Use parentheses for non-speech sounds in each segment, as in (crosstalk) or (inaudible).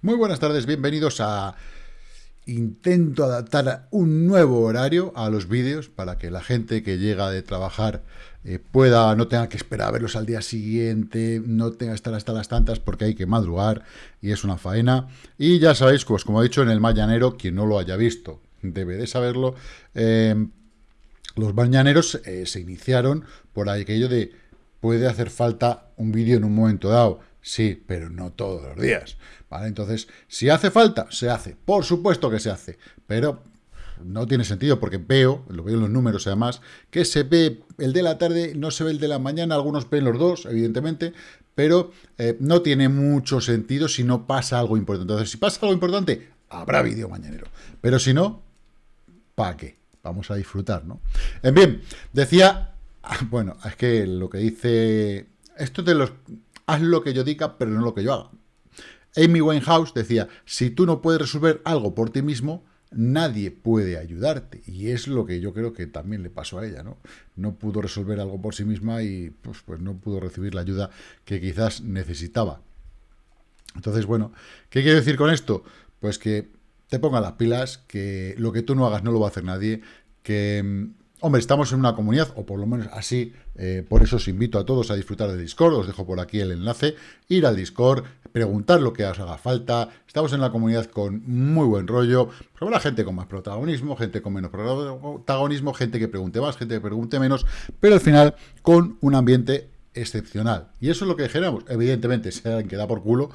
Muy buenas tardes, bienvenidos a... Intento adaptar un nuevo horario a los vídeos para que la gente que llega de trabajar eh, pueda, no tenga que esperar a verlos al día siguiente, no tenga que estar hasta las tantas porque hay que madrugar y es una faena. Y ya sabéis, pues como he dicho en el mañanero, quien no lo haya visto debe de saberlo, eh, los mañaneros eh, se iniciaron por aquello de puede hacer falta un vídeo en un momento dado. Sí, pero no todos los días. ¿vale? Entonces, si hace falta, se hace. Por supuesto que se hace. Pero no tiene sentido porque veo, lo veo en los números además, que se ve el de la tarde, no se ve el de la mañana, algunos ven los dos, evidentemente, pero eh, no tiene mucho sentido si no pasa algo importante. Entonces, si pasa algo importante, habrá vídeo mañanero. Pero si no, ¿para qué? Vamos a disfrutar, ¿no? En bien, decía, (laughs) bueno, es que lo que dice, esto de los, haz lo que yo diga, pero no lo que yo haga. Amy Winehouse decía, si tú no puedes resolver algo por ti mismo, nadie puede ayudarte. Y es lo que yo creo que también le pasó a ella, ¿no? No pudo resolver algo por sí misma y pues, pues no pudo recibir la ayuda que quizás necesitaba. Entonces, bueno, ¿qué quiero decir con esto? Pues que te pongan las pilas, que lo que tú no hagas no lo va a hacer nadie, que, mm, hombre, estamos en una comunidad, o por lo menos así, eh, por eso os invito a todos a disfrutar del Discord, os dejo por aquí el enlace, ir al Discord, preguntar lo que os haga falta, estamos en la comunidad con muy buen rollo, habrá gente con más protagonismo, gente con menos protagonismo, gente que pregunte más, gente que pregunte menos, pero al final con un ambiente excepcional. Y eso es lo que generamos. Evidentemente, si alguien que da por culo,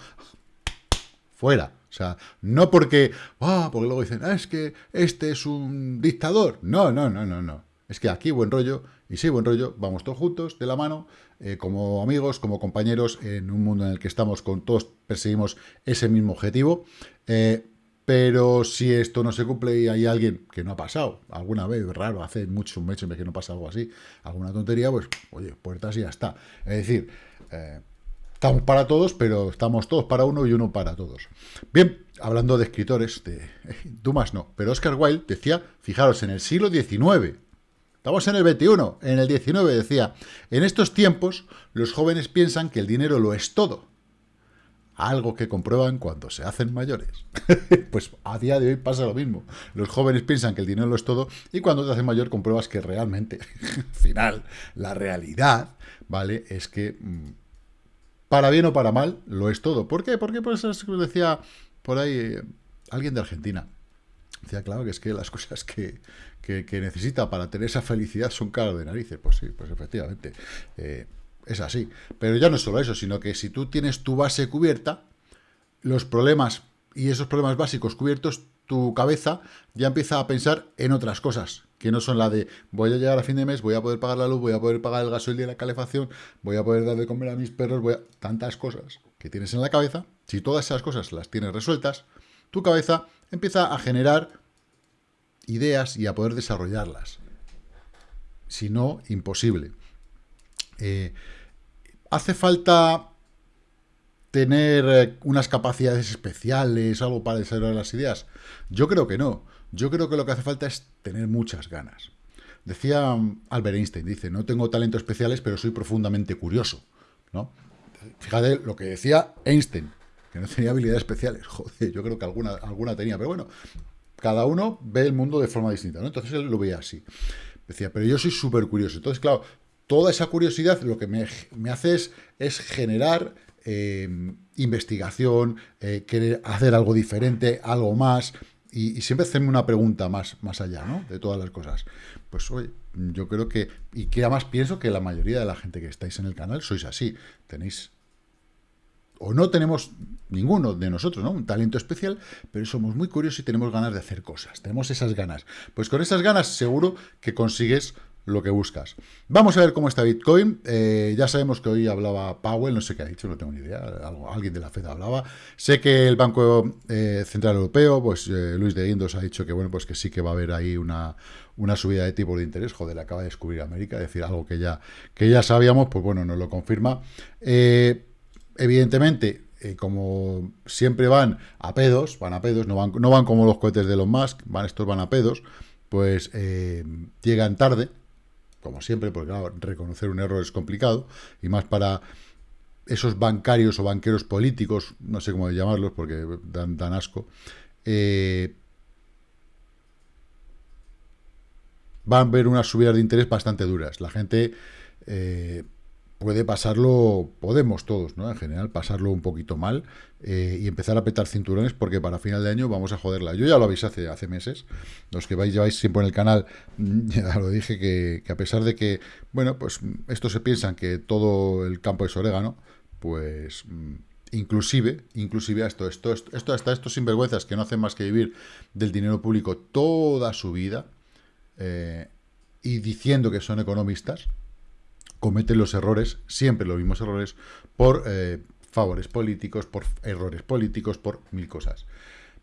fuera. O sea, no porque, ah, porque luego dicen, ah, es que este es un dictador. No, no, no, no, no. Es que aquí buen rollo, y sí, buen rollo, vamos todos juntos, de la mano, eh, como amigos, como compañeros, en un mundo en el que estamos con todos, perseguimos ese mismo objetivo. Eh, pero si esto no se cumple y hay alguien que no ha pasado, alguna vez, raro, hace muchos meses que no pasa algo así, alguna tontería, pues, oye, puertas y ya está. Es decir, eh, Estamos para todos, pero estamos todos para uno y uno para todos. Bien, hablando de escritores, de (laughs) Dumas no, pero Oscar Wilde decía, fijaros, en el siglo XIX, estamos en el XXI, en el XIX decía, en estos tiempos los jóvenes piensan que el dinero lo es todo, algo que comprueban cuando se hacen mayores. (laughs) pues a día de hoy pasa lo mismo. Los jóvenes piensan que el dinero lo es todo y cuando te haces mayor compruebas que realmente, al (laughs) final, la realidad, ¿vale? Es que mm, para bien o para mal, lo es todo. ¿Por qué? Porque pues decía por ahí eh, alguien de Argentina. Decía, claro, que es que las (laughs) cosas que, necesita para tener esa felicidad son caras de narices. Pues sí, pues efectivamente, eh, es así. Pero ya no es solo eso, sino que si tú tienes tu base cubierta, los problemas y esos problemas básicos cubiertos, tu cabeza ya empieza a pensar en otras cosas, que no son la de voy a llegar a fin de mes, voy a poder pagar la luz, voy a poder pagar el gasoil y la calefacción, voy a poder dar de comer a mis perros, voy a... tantas cosas que tienes en la cabeza, si todas esas cosas las tienes resueltas, tu cabeza empieza a generar ideas y a poder desarrollarlas. Si no, imposible. Eh, hace falta tener eh, unas capacidades especiales, algo para desarrollar las ideas. Yo creo que no. Yo creo que lo que hace falta es tener muchas ganas. Decía um, Albert Einstein, dice, no tengo talentos especiales, pero soy profundamente curioso. ¿no? Fíjate lo que decía Einstein, que no tenía habilidades especiales. (laughs) Joder, yo creo que alguna, alguna tenía, pero bueno, cada uno ve el mundo de forma distinta, ¿no? Entonces él lo veía así. Decía, pero yo soy súper curioso. Entonces, claro, toda esa curiosidad lo que me, hace es, generar eh, investigación, eh, querer hacer algo diferente, algo más, y, siempre hacerme una pregunta más, más allá, ¿no? De todas las cosas. Pues oye, yo creo que, y que además pienso que la mayoría de la gente que estáis en el canal sois así. Tenéis, o no tenemos ninguno de nosotros, ¿no? Un talento especial, pero somos muy curiosos y tenemos ganas de hacer cosas. Tenemos esas ganas. Pues con esas ganas seguro que consigues lo que buscas. Vamos a ver cómo está Bitcoin. Eh, ya sabemos que hoy hablaba Powell, no sé qué ha dicho, no tengo ni idea. Alguien de la Fed hablaba. Sé que el Banco eh, Central Europeo, pues eh, Luis de Guindos ha dicho que bueno, pues que sí que va a haber ahí una, una subida de tipo de interés. Joder, acaba de descubrir América, es decir, algo que ya, que ya sabíamos, pues bueno, nos lo confirma. Evidentemente, como siempre van a pedos, van a pedos, no van, no van como los cohetes de los Musk, van, estos van a pedos, pues llegan tarde, como siempre, porque claro, reconocer un error es complicado, y más para esos bancarios o banqueros políticos, no sé cómo llamarlos porque dan, asco, eh, van a ver unas subidas de interés bastante duras. La gente eh, puede pasarlo, podemos todos, ¿no? En general, pasarlo un poquito mal eh, y empezar a petar cinturones porque para final de año vamos a joderla. Yo ya lo avisé hace, hace meses, los que vais, lleváis siempre en el canal, (laughs) ya lo dije, que, a pesar de que, bueno, pues estos se piensan que todo el campo es orégano, pues mm, inclusive, inclusive esto, esto, esto, hasta estos sinvergüenzas que no hacen más que vivir del dinero público toda su vida eh, y diciendo que son economistas, cometen los errores, siempre los mismos errores, por eh, favores políticos, por errores políticos, por mil cosas.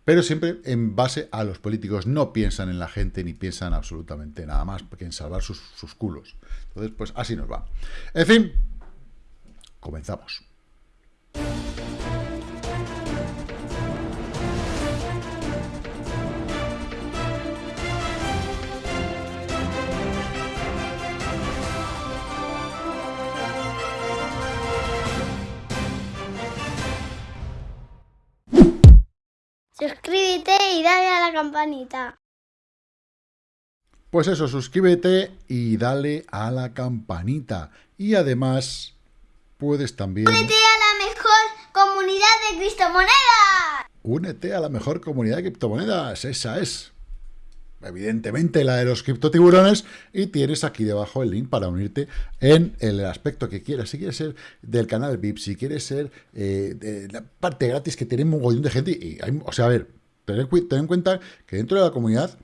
Pero siempre en base a los políticos no piensan en la gente ni piensan absolutamente nada más que en salvar sus, sus culos. Entonces, pues así nos va. En fin, comenzamos. Campanita. Pues eso, suscríbete y dale a la campanita. Y además, puedes también... Únete a la mejor comunidad de criptomonedas. Únete a la mejor comunidad de criptomonedas, esa es evidentemente la de los criptotiburones, y tienes aquí debajo el link para unirte en el aspecto que quieras. Si quieres ser del canal VIP, si quieres ser eh, de la parte gratis que tiene un mogollón de gente, y o sea, a ver, ten, en cuenta que dentro de la comunidad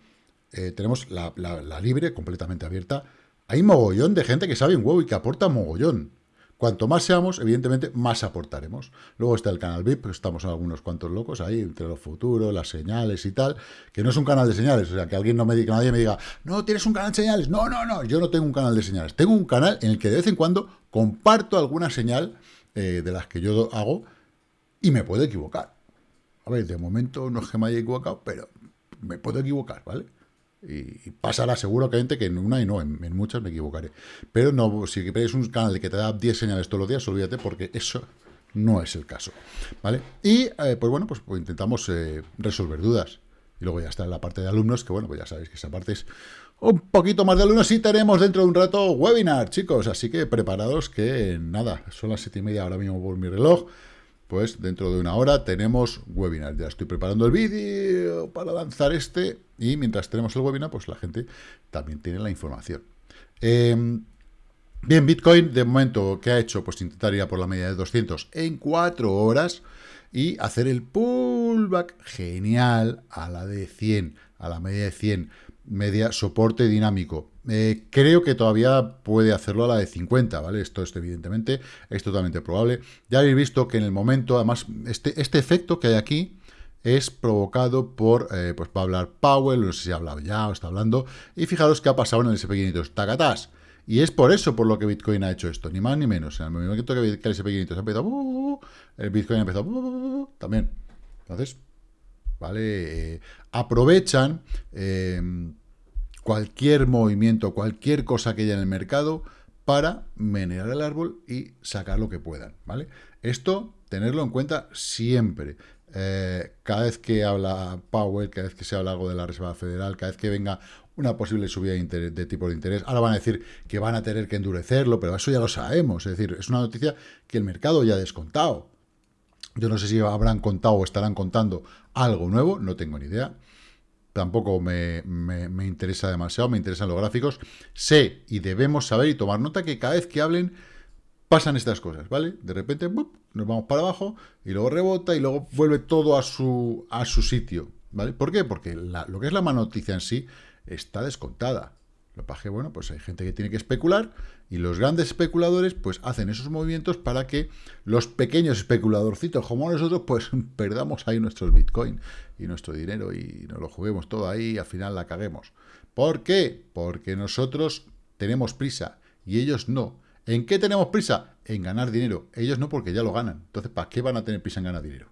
eh, tenemos la, la, libre, completamente abierta, hay mogollón de gente que sabe un huevo y que aporta mogollón. Cuanto más seamos, evidentemente, más aportaremos. Luego está el canal VIP, estamos algunos cuantos locos ahí, entre los futuros, las señales y tal, que no es un canal de señales, o sea, que alguien no me diga, nadie me diga, no, tienes un canal de señales. No, no, no, yo no tengo un canal de señales. Tengo un canal en el que de vez en cuando comparto alguna señal eh, de las que yo hago y me puedo equivocar. A ver, de momento no es que me haya equivocado, pero me puedo equivocar, ¿vale? Y pasará seguro que en una y no, en, muchas me equivocaré. Pero no, si queréis un canal que te da 10 señales todos los días, olvídate porque eso no es el caso. ¿Vale? Y eh, pues bueno, pues, pues intentamos eh, resolver dudas. Y luego ya está la parte de alumnos, que bueno, pues ya sabéis que esa parte es un poquito más de alumnos y tenemos dentro de un rato webinar, chicos. Así que preparados que nada, son las siete y media ahora mismo por mi reloj pues dentro de una hora tenemos webinar. Ya estoy preparando el vídeo para lanzar este y mientras tenemos el webinar, pues la gente también tiene la información. Em, bien, Bitcoin de momento, ¿qué ha hecho? Pues intentar ir a por la media de 200 en 4 horas y hacer el pullback genial a la de 100, a la media de 100 media soporte dinámico. Eh, creo que todavía puede hacerlo a la de 50, ¿vale? Esto es evidentemente, es totalmente probable. Ya habéis visto que en el momento, además, este, este efecto que hay aquí es provocado por, eh, pues va a hablar Powell, no sé si ha hablado ya o está hablando, y fijaros que ha pasado en el SP500, tacatás. Y es por eso por lo que Bitcoin ha hecho esto, ni más ni menos. En el momento que el SP500 ha empezado, uh, uh, el Bitcoin ha empezado uh, también. Entonces, ¿vale? Eh, aprovechan cualquier movimiento, cualquier cosa que haya en el mercado para menear el árbol y sacar lo que puedan, ¿vale? Esto, tenerlo en cuenta siempre. Eh, cada vez que habla Powell, cada vez que se habla algo de la Reserva Federal, cada vez que venga una posible subida de, de, tipo de interés, ahora van a decir que van a tener que endurecerlo, pero eso ya lo sabemos, es decir, es una noticia que el mercado ya ha descontado. Yo no sé si habrán contado o estarán contando algo nuevo, no tengo ni idea. Tampoco me, interesa demasiado, me interesan los gráficos. Sé y debemos saber y tomar nota que cada vez que hablen pasan estas cosas, ¿vale? De repente nos vamos para abajo y luego rebota y luego vuelve todo a su, a su sitio, ¿vale? ¿Por qué? Porque lo que es la mala noticia en sí está descontada. Lo que bueno, pues hay gente que tiene que especular y los grandes especuladores pues hacen esos movimientos para que los pequeños especuladorcitos como nosotros pues (laughs) perdamos ahí nuestros bitcoin y nuestro dinero y nos lo juguemos todo ahí y al final la caguemos. ¿Por qué? Porque nosotros tenemos prisa y ellos no. ¿En qué tenemos prisa? En ganar dinero. Ellos no porque ya lo ganan. Entonces, ¿para qué van a tener prisa en ganar dinero?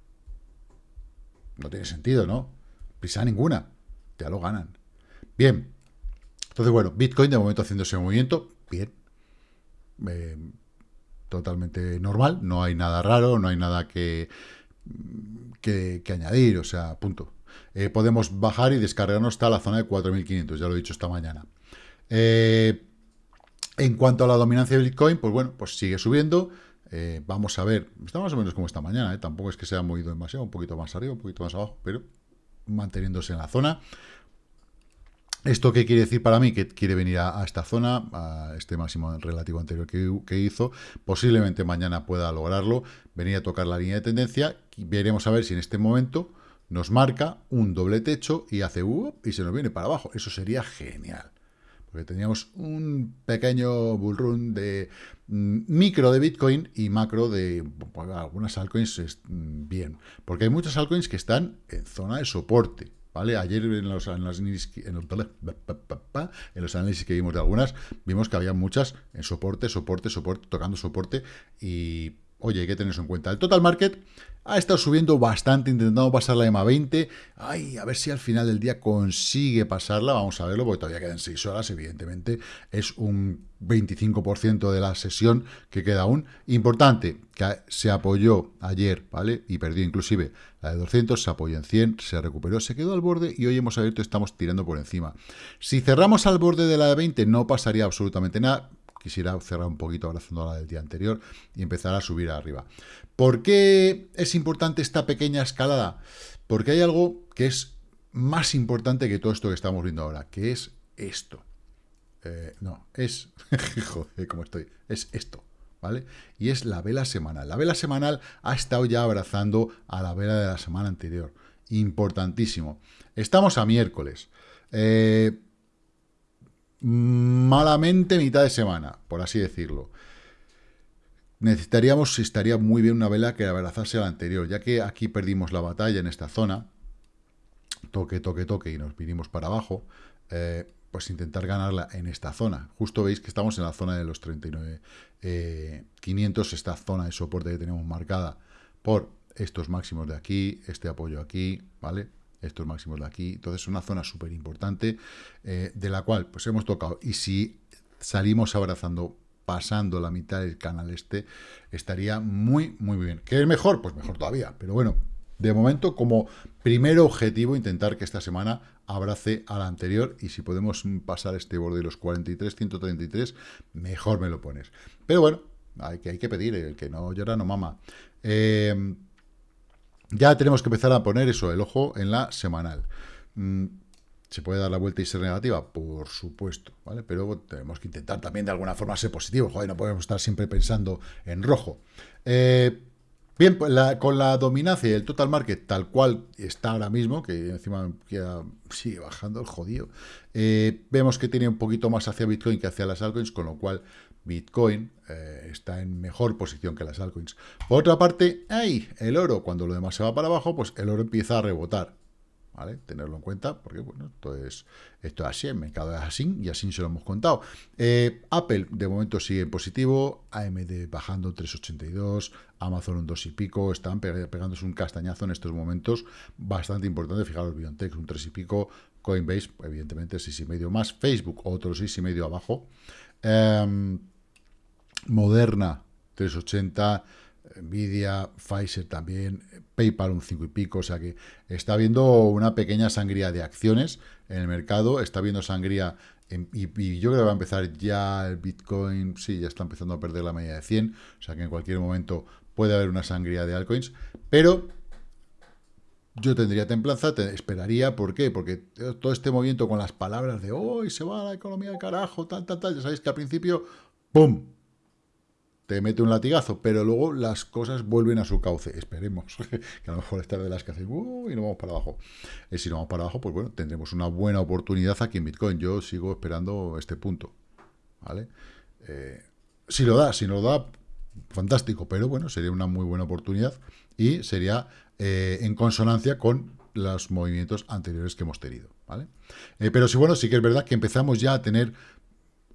No tiene sentido, ¿no? Prisa ninguna. Ya lo ganan. Bien, entonces, bueno, Bitcoin de momento haciendo ese movimiento, bien. Eh, totalmente normal, no hay nada raro, no hay nada que, que, añadir, o sea, punto. Eh, podemos bajar y descargarnos hasta la zona de 4.500, ya lo he dicho esta mañana. Eh, en cuanto a la dominancia de Bitcoin, pues bueno, pues sigue subiendo. Vamos a ver, está más o menos como esta mañana, tampoco es que se haya movido demasiado, un poquito más arriba, un poquito más abajo, pero manteniéndose en la zona. ¿Esto qué quiere decir para mí? Que quiere venir a, esta zona, a este máximo relativo anterior que, hizo. Posiblemente mañana pueda lograrlo, venir a tocar la línea de tendencia. Veremos a ver si en este momento nos marca un doble techo y hace uh, y se nos viene para abajo. Eso sería genial. Porque teníamos un pequeño bull run de mm, micro de Bitcoin y macro de pues, algunas altcoins mm, bien. Porque hay muchas altcoins que están en zona de soporte. ¿Vale? Ayer en los, análisis, en, los, análisis que vimos de algunas, vimos que había muchas en soporte, soporte, soporte, tocando soporte y, oye, hay que tener en cuenta. El total market ha estado subiendo bastante, intentando pasar la EMA 20. Ay, a ver si al final del día consigue pasarla. Vamos a verlo, porque todavía quedan 6 horas, evidentemente. Es un 25% de la sesión que queda aún. Importante, que se apoyó ayer, ¿vale? Y perdió inclusive la de 200, se apoyó en 100, se recuperó, se quedó al borde y hoy hemos abierto estamos tirando por encima. Si cerramos al borde de la de 20 no pasaría absolutamente nada quisiera cerrar un poquito abrazando la del día anterior y empezar a subir arriba. ¿Por qué es importante esta pequeña escalada? Porque hay algo que es más importante que todo esto que estamos viendo ahora, que es esto. Eh, no, es... (laughs) joder, ¿cómo estoy? Es esto. ¿Vale? Y es la vela semanal. La vela semanal ha estado ya abrazando a la vela de la semana anterior. Importantísimo. Estamos a miércoles. Eh, malamente mitad de semana, por así decirlo. Necesitaríamos, estaría muy bien una vela que abrazase a la anterior, ya que aquí perdimos la batalla en esta zona, toque, toque, toque, y nos vinimos para abajo, eh, pues intentar ganarla en esta zona. Justo veis que estamos en la zona de los 39 eh, 500, esta zona de soporte que tenemos marcada por estos máximos de aquí, este apoyo aquí, ¿vale? Estos máximos de aquí. Entonces es una zona súper importante eh, de la cual pues hemos tocado. Y si salimos abrazando pasando la mitad del canal este, estaría muy, muy bien. ¿Qué es mejor? Pues mejor todavía. Pero bueno, de momento, como primer objetivo, intentar que esta semana abrace a la anterior y si podemos pasar este borde de los 43, 133, mejor me lo pones. Pero bueno, hay que, hay que pedir, el que no llora no mama. Eh, ya tenemos que empezar a poner eso, el ojo en la semanal. Mm, ¿Se puede dar la vuelta y ser negativa? Por supuesto, ¿vale? Pero tenemos que intentar también de alguna forma ser positivo. Joder, no podemos estar siempre pensando en rojo. Eh, bien, pues con la dominancia y el total market tal cual está ahora mismo, que encima sigue bajando el jodido, eh, vemos que tiene un poquito más hacia Bitcoin que hacia las altcoins, con lo cual Bitcoin eh, está en mejor posición que las altcoins. Por otra parte, hay el oro, cuando lo demás se va para abajo, pues el oro empieza a rebotar. Tenerlo en cuenta, porque bueno, esto es, esto es así, el mercado es así, y así se lo hemos contado. Eh, Apple, de momento, sigue en positivo, AMD bajando 3,82, Amazon un 2 y pico, están pegándose un castañazo en estos momentos, bastante importante, fijaros, BioNTech un 3 y pico, Coinbase, evidentemente, 6,5 más, Facebook, otro 6,5 abajo, eh, Moderna 380, Nvidia, Pfizer también, PayPal un 5 y pico, o sea que está habiendo una pequeña sangría de acciones en el mercado, está habiendo sangría, y, yo creo que va a empezar ya el Bitcoin, sí, ya está empezando a perder la media de 100, o sea que en cualquier momento puede haber una sangría de altcoins, pero yo tendría templanza, te esperaría, ¿por qué? Porque todo este movimiento con las palabras de hoy se va la economía al carajo, tal, tal, tal, ya sabéis que al principio, ¡pum! Te mete un latigazo, pero luego las cosas vuelven a su cauce. Esperemos (laughs) que a lo mejor estar de las que hacen uh, y no vamos para abajo. Y si no vamos para abajo, pues bueno, tendremos una buena oportunidad aquí en Bitcoin. Yo sigo esperando este punto. ¿Vale? Eh, si lo da, si no lo da, fantástico, pero bueno, sería una muy buena oportunidad y sería eh, en consonancia con los movimientos anteriores que hemos tenido. ¿vale? Eh, pero sí, bueno, sí que es verdad que empezamos ya a tener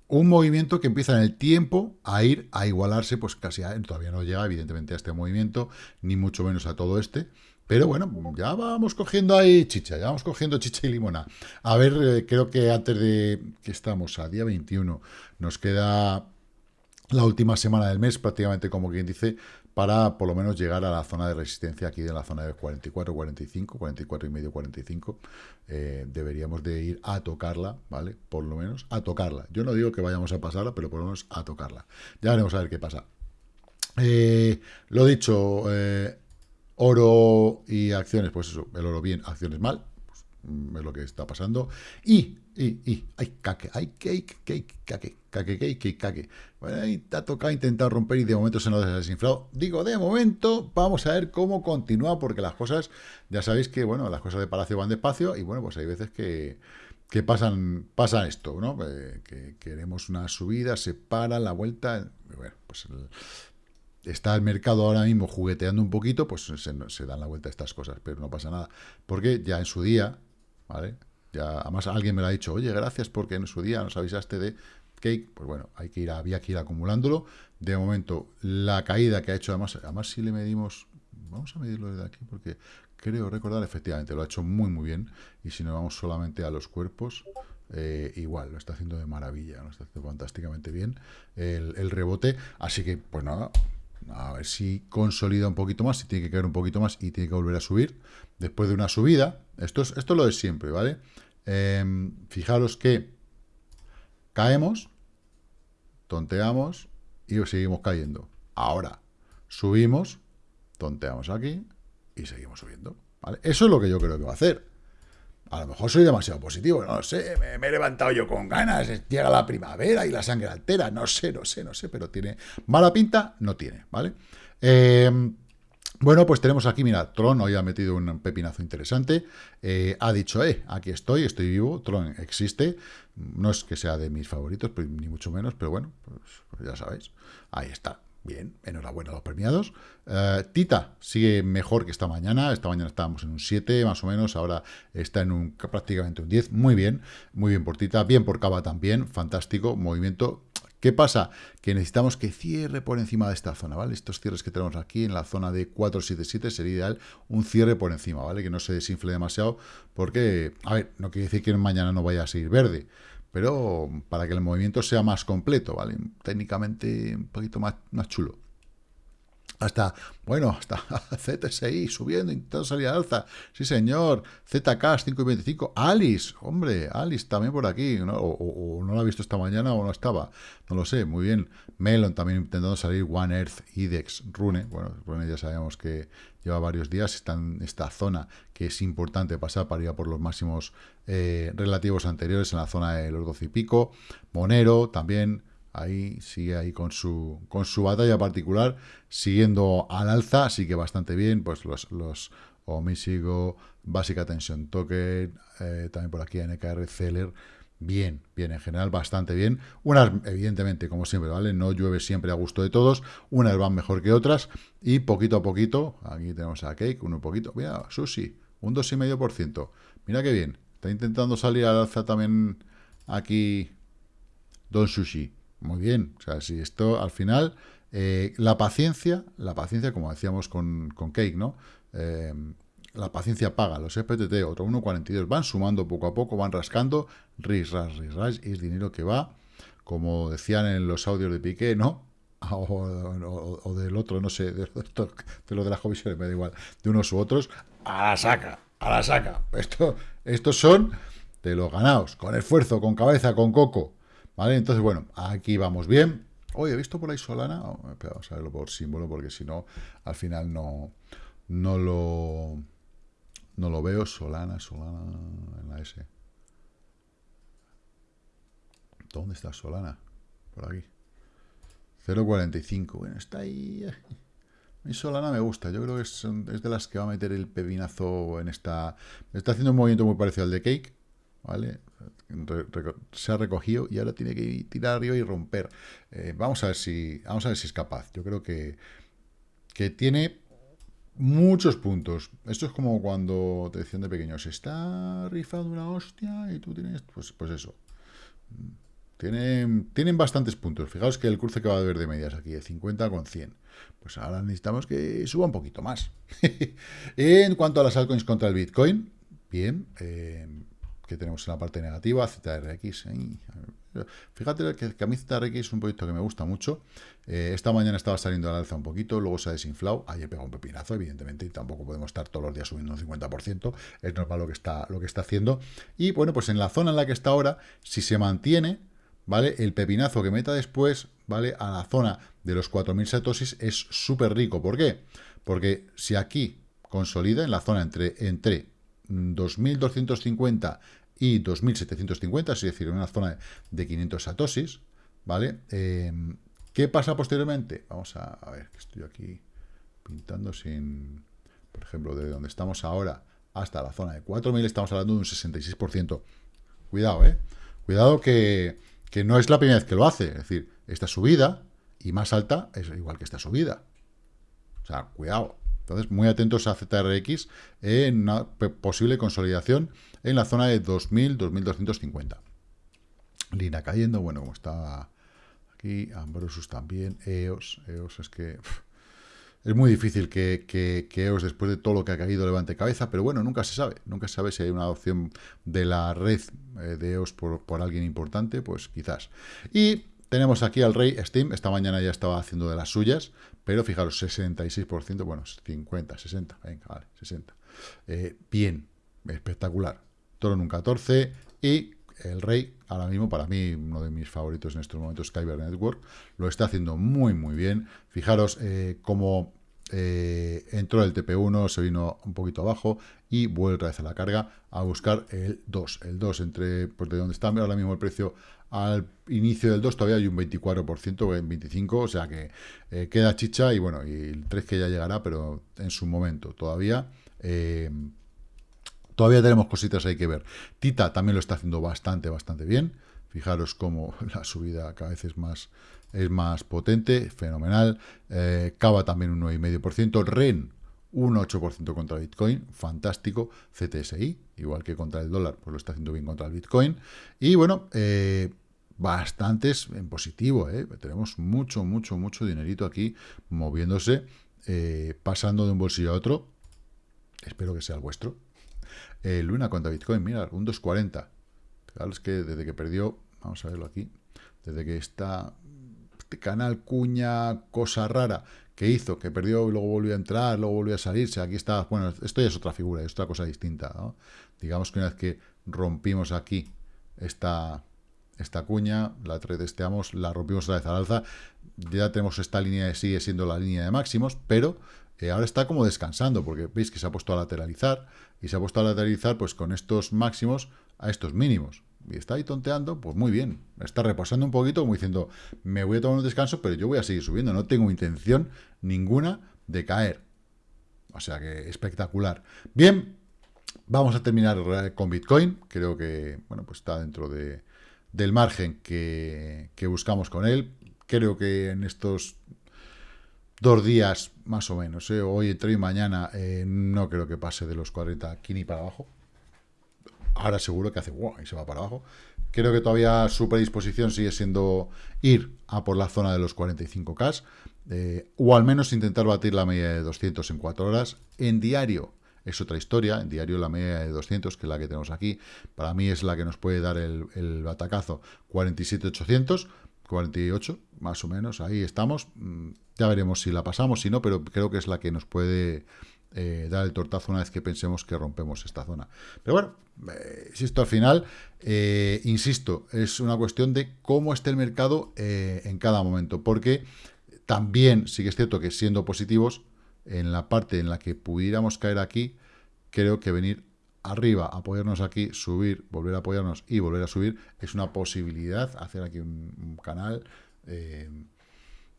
un movimiento que empieza en el tiempo a ir a igualarse, pues casi a, todavía no llega evidentemente a este movimiento, ni mucho menos a todo este, pero bueno, ya vamos cogiendo ahí chicha, ya vamos cogiendo chicha y limona. A ver, eh, creo que antes de que estamos a día 21, nos queda la última semana del mes, prácticamente como quien dice, para por lo menos llegar a la zona de resistencia aquí de la zona de 44, 45, 44 y medio, 45. Eh, deberíamos de ir a tocarla, ¿vale? Por lo menos a tocarla. Yo no digo que vayamos a pasarla, pero por lo menos a tocarla. Ya veremos a ver qué pasa. Eh, lo dicho, eh, oro y acciones, pues eso, el oro bien, acciones mal, pues, mm, es lo que está pasando. Y y, y, ay, caque, ay, cake, cake, caque, caque, cake, caque. Bueno, ahí te ha tocado intentar romper y de momento se nos ha desinflado. Digo, de momento, vamos a ver cómo continúa, porque las cosas, ya sabéis que, bueno, las cosas de Palacio van despacio y, bueno, pues hay veces que, que pasan, pasa esto, ¿no? Eh, que queremos una subida, se para la vuelta, bueno, pues está el mercado ahora mismo jugueteando un poquito, pues se, se dan la vuelta estas cosas, pero no pasa nada, porque ya en su día, ¿vale?, ya, además alguien me lo ha dicho, oye, gracias porque en su día nos avisaste de Cake. Pues bueno, hay que ir, había que ir acumulándolo. De momento, la caída que ha hecho, además, además si le medimos, vamos a medirlo desde aquí porque creo recordar, efectivamente, lo ha hecho muy, muy bien. Y si nos vamos solamente a los cuerpos, eh, igual, lo está haciendo de maravilla, lo está haciendo fantásticamente bien el, el rebote. Así que, pues nada, a ver si consolida un poquito más, si tiene que caer un poquito más y tiene que volver a subir. Después de una subida, esto es, esto lo de siempre, ¿vale? Em, fijaros que caemos, tonteamos y seguimos cayendo. Ahora, subimos, tonteamos aquí y seguimos subiendo. Eso es lo que yo creo que va a hacer. A lo mejor soy demasiado positivo, no sé, me, he levantado yo con ganas, llega la primavera y la sangre altera, no sé, no sé, no sé, pero tiene mala pinta, no tiene, ¿vale? Em, bueno, pues tenemos aquí, mira, Tron hoy ha metido un pepinazo interesante, eh, ha dicho, eh, aquí estoy, estoy vivo, Tron existe, no es que sea de mis favoritos, ni mucho menos, pero bueno, pues, pues ya sabéis, ahí está, Bien, enhorabuena a los premiados. Eh, Tita sigue mejor que esta mañana. Esta mañana estábamos en un 7, más o menos. Ahora está en un prácticamente un 10. Muy bien, muy bien por Tita. Bien por Cava también. Fantástico movimiento. ¿Qué pasa? Que necesitamos que cierre por encima de esta zona, ¿vale? Estos cierres que tenemos aquí en la zona de 477 sería ideal un cierre por encima, ¿vale? Que no se desinfle demasiado porque, a ver, no quiere decir que mañana no vaya a seguir verde, pero para que el movimiento sea más completo, ¿vale? Técnicamente un poquito más, más chulo. Hasta, bueno, hasta (laughs) ZSI subiendo, intentando salir al alza. Sí, señor. ZK 5.25. Alice, hombre, Alice también por aquí. ¿no? O, no lo ha visto esta mañana o no estaba. No lo sé, muy bien. Melon también intentando salir. One Earth, IDEX, Rune. Bueno, Rune ya sabemos que lleva varios días. Está en esta zona que es importante pasar para ir a por los máximos eh, relativos anteriores en la zona de los 12 y pico. Monero también ahí sigue ahí con su, con su batalla particular, siguiendo al alza, así que bastante bien, pues los, los Omisigo, Básica Tension Token, eh, también por aquí NKR Celer, bien, bien, en general bastante bien. Unas, evidentemente, como siempre, ¿vale? No llueve siempre a gusto de todos, unas van mejor que otras, y poquito a poquito, aquí tenemos a Cake, uno poquito, mira, Sushi, un 2,5%, mira qué bien, está intentando salir al alza también aquí Don Sushi, muy bien, o sea, si esto al final, eh, la paciencia, la paciencia, como decíamos con, con Cake, ¿no? Eh, la paciencia paga, los FTT, otro 1.42, van sumando poco a poco, van rascando, ris, ras, ris, ras, y es dinero que va, como decían en los audios de Piqué, ¿no? (laughs) O, del otro, no sé, de, lo de las comisiones, me da igual, de unos u otros, a la saca, a la saca. Esto, estos son de los ganados, con esfuerzo, con cabeza, con coco, ¿Vale? Entonces, bueno, aquí vamos bien. Oye, he visto por ahí Solana. Vamos a verlo por símbolo, porque si no, al final no, no lo no lo veo. Solana, Solana en la S. ¿Dónde está Solana? Por aquí. 0.45. Bueno, está ahí. Mi Solana me gusta. Yo creo que es, es, de las que va a meter el pepinazo en esta... Está haciendo un movimiento muy parecido al de Cake. ¿Vale? se ha recogido y ahora tiene que tirar arriba y romper. Eh, vamos a ver si vamos a ver si es capaz. Yo creo que, que tiene muchos puntos. Esto es como cuando te decían de pequeño, se está rifando una hostia y tú tienes, pues, pues eso. Tienen, tienen bastantes puntos. Fijaos que el cruce que va a haber de medias aquí, de 50 con 100. Pues ahora necesitamos que suba un poquito más. (laughs) en cuanto a las altcoins contra el Bitcoin, bien, eh, que tenemos en la parte negativa, ZRX, Fíjate que, a mí ZRX es un proyecto que me gusta mucho. Eh, esta mañana estaba saliendo al alza un poquito, luego se ha desinflado. Ayer pegado un pepinazo, evidentemente, y tampoco podemos estar todos los días subiendo un 50%. Es normal lo que está, lo que está haciendo. Y bueno, pues en la zona en la que está ahora, si se mantiene, ¿vale? El pepinazo que meta después, ¿vale? A la zona de los 4.000 satosis es súper rico. ¿Por qué? Porque si aquí consolida en la zona entre, entre 2.250 y 2.750, es decir, en una zona de 500 satosis, ¿vale? Eh, ¿Qué pasa posteriormente? Vamos a, ver, que estoy aquí pintando sin, por ejemplo, de donde estamos ahora hasta la zona de 4.000, estamos hablando de un 66%. Cuidado, ¿eh? Cuidado que, que no es la primera vez que lo hace, es decir, esta subida y más alta es igual que esta subida. O sea, cuidado. Entonces, muy atentos a ZRX en una posible consolidación en la zona de 2000, 2250. Lina cayendo, bueno, como está aquí, Ambrosus también, EOS, EOS es que es muy difícil que, que, EOS después de todo lo que ha caído levante cabeza, pero bueno, nunca se sabe, nunca se sabe si hay una adopción de la red eh, de EOS por, por alguien importante, pues quizás. Y tenemos aquí al rey Steam, esta mañana ya estaba haciendo de las suyas, pero fijaros, 66%, bueno, 50, 60, venga, vale, 60. Eh, bien, espectacular. Toro en un 14 y el rey, ahora mismo para mí uno de mis favoritos en estos momentos, Kyber Network, lo está haciendo muy muy bien. Fijaros eh, cómo eh, entró el TP1, se vino un poquito abajo y vuelve otra vez a la carga a buscar el 2. El 2 entre, pues de donde está ahora mismo el precio al inicio del 2 todavía hay un 24%, en 25%, o sea que eh, queda chicha y bueno, y el 3 que ya llegará, pero en su momento todavía... Eh, todavía tenemos cositas ahí que ver. Tita también lo está haciendo bastante, bastante bien. Fijaros cómo (laughs) la subida cada vez es más, es más potente, fenomenal. Eh, Cava también un 9,5%. REN un 8% contra Bitcoin, fantástico. CTSI, igual que contra el dólar, pues lo está haciendo bien contra el Bitcoin. Y bueno, eh, bastantes en positivo, ¿eh? tenemos mucho, mucho, mucho dinerito aquí moviéndose, eh, pasando de un bolsillo a otro. Espero que sea el vuestro. Luna contra Bitcoin, mira, un 2.40. Es que desde que perdió, vamos a verlo aquí, desde que está este canal cuña cosa rara que hizo, que perdió y luego volvió a entrar, luego volvió a salirse, aquí está, bueno, esto ya es otra figura, es otra cosa distinta, Digamos que una vez que rompimos aquí esta, esta cuña, la testeamos, la rompimos otra vez al alza, ya tenemos esta línea, sigue siendo la línea de máximos, pero eh, ahora está como descansando, porque veis que se ha puesto a lateralizar, y se ha puesto a lateralizar pues con estos máximos a estos mínimos y está ahí tonteando, pues muy bien. Está repasando un poquito, como diciendo, me voy a tomar un descanso, pero yo voy a seguir subiendo. No tengo intención ninguna de caer. O sea que espectacular. Bien, vamos a terminar con Bitcoin. Creo que, bueno, pues está dentro de, del margen que, buscamos con él. Creo que en estos dos días, más o menos, ¿eh? hoy entre y mañana, eh, no creo que pase de los 40 aquí ni para abajo. Ahora seguro que hace wow, y se va para abajo. Creo que todavía su predisposición sigue siendo ir a por la zona de los 45K, eh, o al menos intentar batir la media de 200 en 4 horas. En diario es otra historia, en diario la media de 200, que es la que tenemos aquí, para mí es la que nos puede dar el, el batacazo 47.800, 48 más o menos, ahí estamos. Mm, ya veremos si la pasamos, si no, pero creo que es la que nos puede eh, dar el tortazo una vez que pensemos que rompemos esta zona. Pero bueno, eh, si esto al final, eh, insisto, es una cuestión de cómo esté el mercado en cada momento, porque también sí que es cierto que siendo positivos, en la parte en la que pudiéramos caer aquí, creo que venir arriba, apoyarnos aquí, subir, volver a apoyarnos y volver a subir, es una posibilidad, hacer aquí un, canal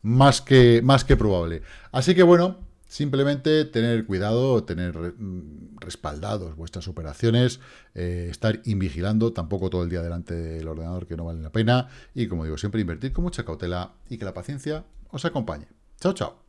más, que, más que probable. Así que bueno, Simplemente tener cuidado, tener mm, respaldados vuestras operaciones, eh, estar invigilando, tampoco todo el día delante del ordenador que no vale la pena. Y como digo, siempre invertir con mucha cautela y que la paciencia os acompañe. Chao, chao.